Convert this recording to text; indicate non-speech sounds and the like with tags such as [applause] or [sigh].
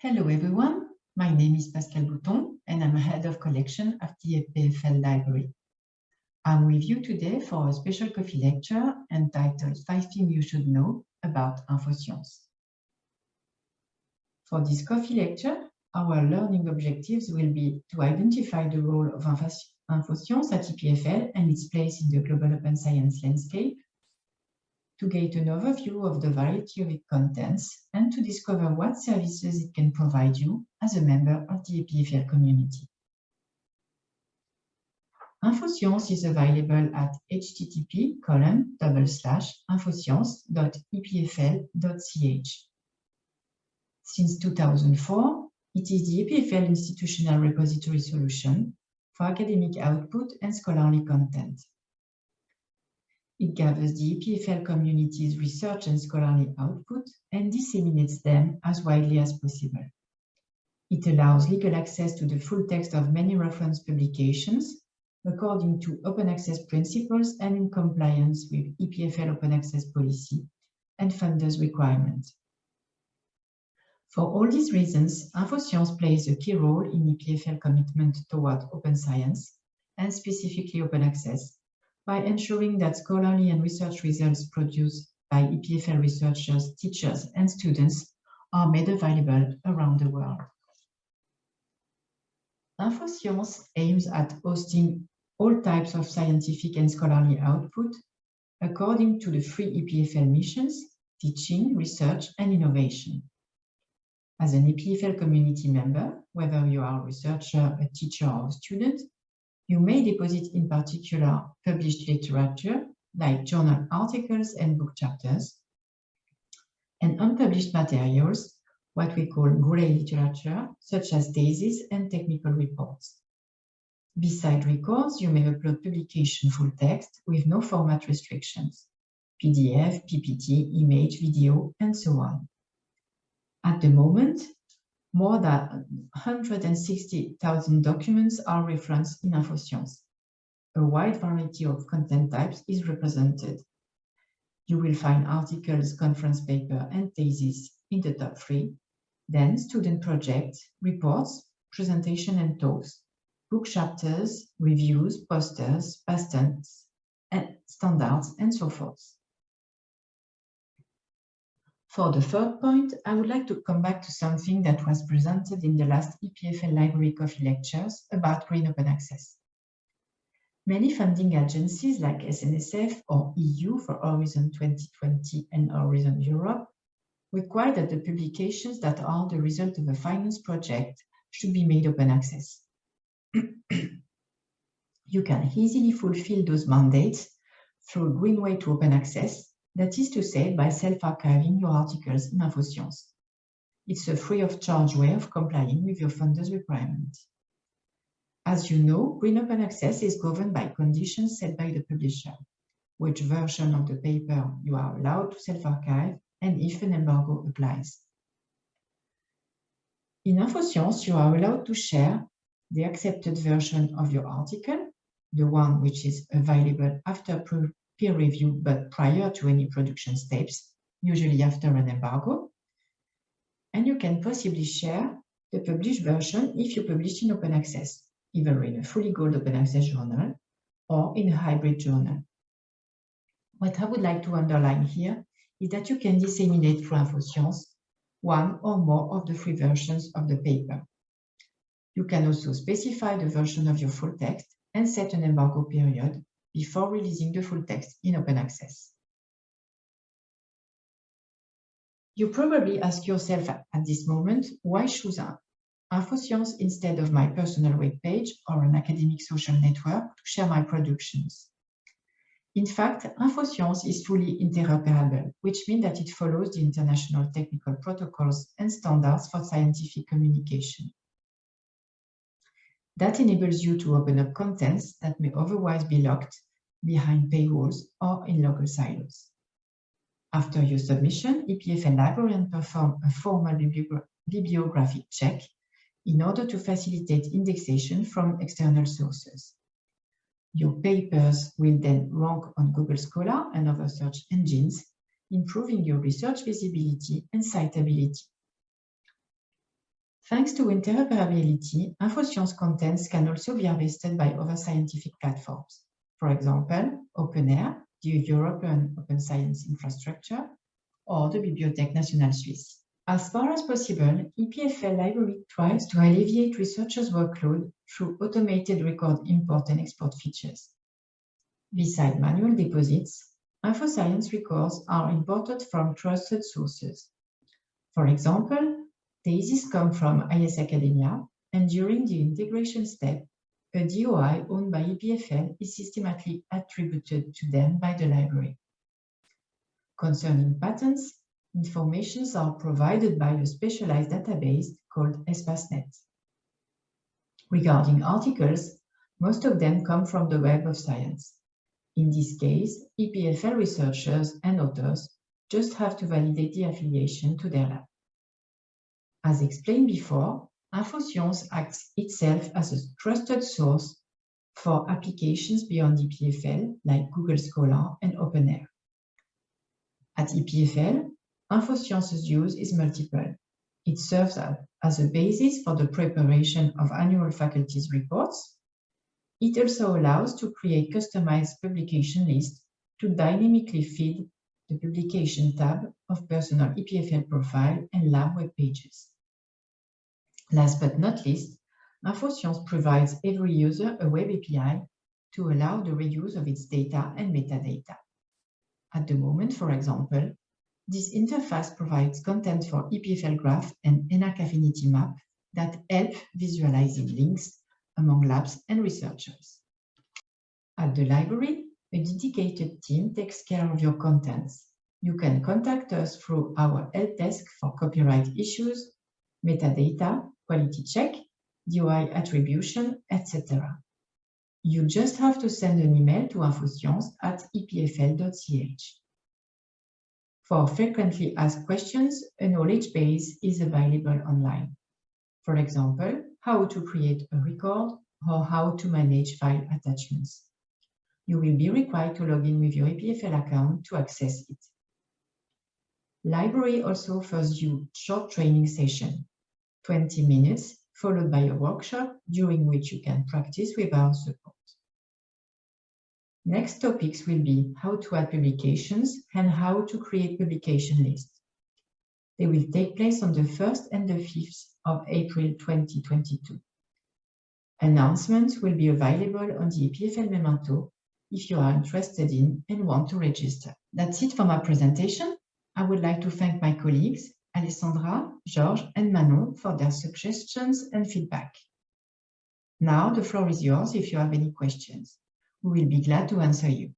Hello everyone, my name is Pascal Bouton and I'm head of collection at the EPFL library. I'm with you today for a special coffee lecture entitled Five Things You Should Know About InfoScience. For this coffee lecture, our learning objectives will be to identify the role of InfoScience at EPFL and its place in the global open science landscape, to get an overview of the variety of its contents and to discover what services it can provide you as a member of the EPFL community. InfoScience is available at http colon double slash infoscience.epfl.ch. Since 2004, it is the EPFL institutional repository solution for academic output and scholarly content. It gathers the EPFL community's research and scholarly output and disseminates them as widely as possible. It allows legal access to the full text of many reference publications according to open access principles and in compliance with EPFL open access policy and funders' requirements. For all these reasons, InfoScience plays a key role in EPFL commitment toward open science and specifically open access by ensuring that scholarly and research results produced by EPFL researchers, teachers, and students are made available around the world. InfoScience aims at hosting all types of scientific and scholarly output according to the three EPFL missions, teaching, research, and innovation. As an EPFL community member, whether you are a researcher, a teacher, or a student, you may deposit in particular published literature like journal articles and book chapters, and unpublished materials, what we call gray literature, such as theses and technical reports. Beside records, you may upload publication full text with no format restrictions, PDF, PPT, image, video, and so on. At the moment, more than 160,000 documents are referenced in InfoScience. A wide variety of content types is represented. You will find articles, conference paper, and theses in the top three, then student projects, reports, presentation and talks, book chapters, reviews, posters, patents, and standards, and so forth. For the third point, I would like to come back to something that was presented in the last EPFL Library Coffee Lectures about Green Open Access. Many funding agencies like SNSF or EU for Horizon 2020 and Horizon Europe require that the publications that are the result of a finance project should be made open access. [clears throat] you can easily fulfill those mandates through Greenway to open access that is to say, by self-archiving your articles in InfoScience. It's a free of charge way of complying with your funder's requirements. As you know, Green Open Access is governed by conditions set by the publisher, which version of the paper you are allowed to self-archive, and if an embargo applies. In InfoScience, you are allowed to share the accepted version of your article, the one which is available after peer review, but prior to any production steps, usually after an embargo. And you can possibly share the published version if you publish in open access, either in a fully gold open access journal or in a hybrid journal. What I would like to underline here is that you can disseminate through InfoScience one or more of the three versions of the paper. You can also specify the version of your full text and set an embargo period before releasing the full text in open access. You probably ask yourself at this moment, why choose InfoScience instead of my personal web page or an academic social network to share my productions? In fact, InfoScience is fully interoperable, which means that it follows the international technical protocols and standards for scientific communication. That enables you to open up contents that may otherwise be locked behind paywalls or in local silos. After your submission, EPFL librarian perform a formal bibliographic check in order to facilitate indexation from external sources. Your papers will then rank on Google Scholar and other search engines, improving your research visibility and citability. Thanks to interoperability, InfoScience contents can also be harvested by other scientific platforms. For example, OpenAIRE, the European Open Science Infrastructure, or the Bibliothèque Nationale Suisse. As far as possible, EPFL library tries to alleviate researchers' workload through automated record import and export features. Beside manual deposits, InfoScience records are imported from trusted sources. For example, Theses come from IS Academia, and during the integration step, a DOI owned by EPFL is systematically attributed to them by the library. Concerning patents, informations are provided by a specialized database called Espacenet. Regarding articles, most of them come from the Web of Science. In this case, EPFL researchers and authors just have to validate the affiliation to their lab. As explained before, InfoScience acts itself as a trusted source for applications beyond EPFL, like Google Scholar and OpenAIRE. At EPFL, InfoScience's use is multiple. It serves as a basis for the preparation of annual faculty's reports. It also allows to create customized publication lists to dynamically feed the publication tab of personal EPFL profile and lab web pages. Last but not least, InfoScience provides every user a web API to allow the reuse of its data and metadata. At the moment, for example, this interface provides content for EPFL graph and ENAC affinity map that help visualizing links among labs and researchers. At the library, a dedicated team takes care of your contents. You can contact us through our help desk for copyright issues, metadata, quality check, DOI attribution, etc. You just have to send an email to infoscience at epfl.ch. For frequently asked questions, a knowledge base is available online. For example, how to create a record or how to manage file attachments. You will be required to log in with your EPFL account to access it. Library also offers you short training session 20 minutes, followed by a workshop during which you can practice with our support. Next topics will be how to add publications and how to create publication lists. They will take place on the 1st and the 5th of April 2022. Announcements will be available on the EPFL Memento if you are interested in and want to register. That's it for my presentation. I would like to thank my colleagues Alessandra, George, and Manon for their suggestions and feedback. Now the floor is yours if you have any questions. We will be glad to answer you.